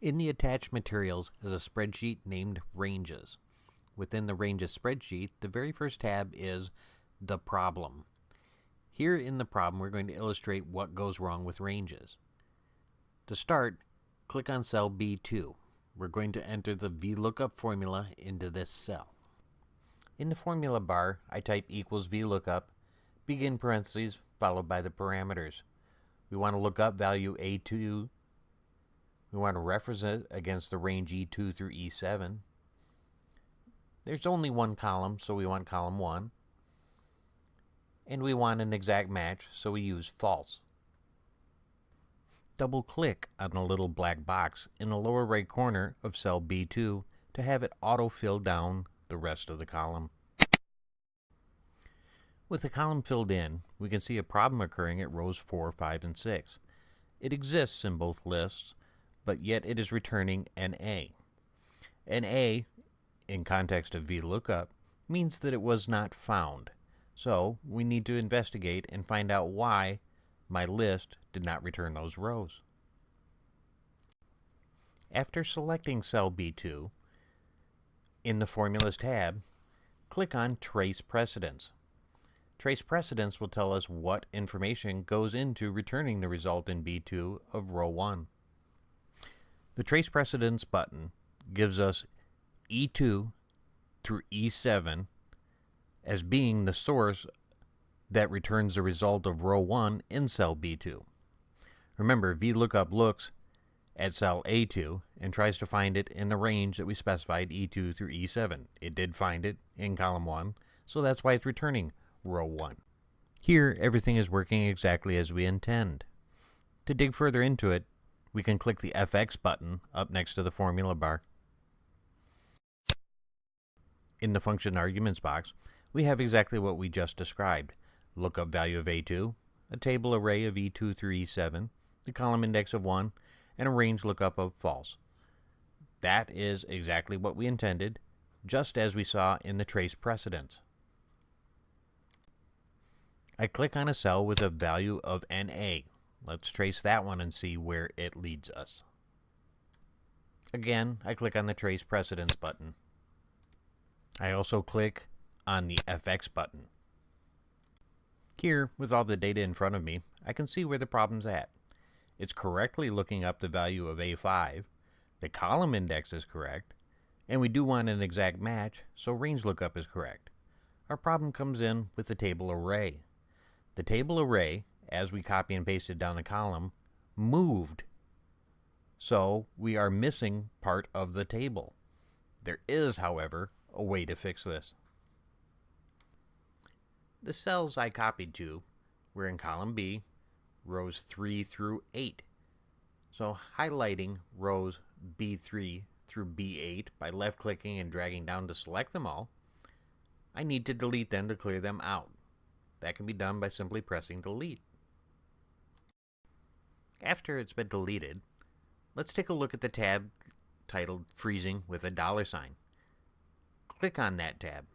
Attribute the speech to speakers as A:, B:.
A: In the attached materials is a spreadsheet named Ranges. Within the Ranges spreadsheet, the very first tab is the problem. Here in the problem, we're going to illustrate what goes wrong with ranges. To start, click on cell B2. We're going to enter the VLOOKUP formula into this cell. In the formula bar, I type equals VLOOKUP, begin parentheses, followed by the parameters. We want to look up value A2. We want to reference it against the range E2 through E7. There's only one column, so we want column 1. And we want an exact match, so we use false. Double click on the little black box in the lower right corner of cell B2 to have it auto-fill down the rest of the column. With the column filled in, we can see a problem occurring at rows 4, 5, and 6. It exists in both lists, but yet it is returning NA. NA, in context of VLOOKUP, means that it was not found. So we need to investigate and find out why my list did not return those rows. After selecting cell B2, in the Formulas tab, click on Trace Precedents. Trace Precedents will tell us what information goes into returning the result in B2 of row 1. The Trace Precedents button gives us E2 through E7 as being the source that returns the result of row 1 in cell B2. Remember, VLOOKUP looks at cell A2 and tries to find it in the range that we specified E2 through E7. It did find it in column 1, so that's why it's returning row 1. Here, everything is working exactly as we intend. To dig further into it, we can click the FX button up next to the formula bar. In the function arguments box, we have exactly what we just described. Lookup value of A2, a table array of E2 through E7, the column index of 1, and a range lookup of false. That is exactly what we intended, just as we saw in the trace precedents. I click on a cell with a value of NA. Let's trace that one and see where it leads us. Again, I click on the Trace Precedents button. I also click on the FX button. Here, with all the data in front of me, I can see where the problem's at. It's correctly looking up the value of A5, the column index is correct, and we do want an exact match, so range lookup is correct. Our problem comes in with the table array. The table array, as we copy and pasted down the column, moved. So we are missing part of the table. There is, however, a way to fix this. The cells I copied to were in column B, rows 3 through 8. So highlighting rows B3 through B8 by left-clicking and dragging down to select them all, I need to delete them to clear them out. That can be done by simply pressing delete. After it's been deleted, let's take a look at the tab titled Freezing with a dollar sign. Click on that tab.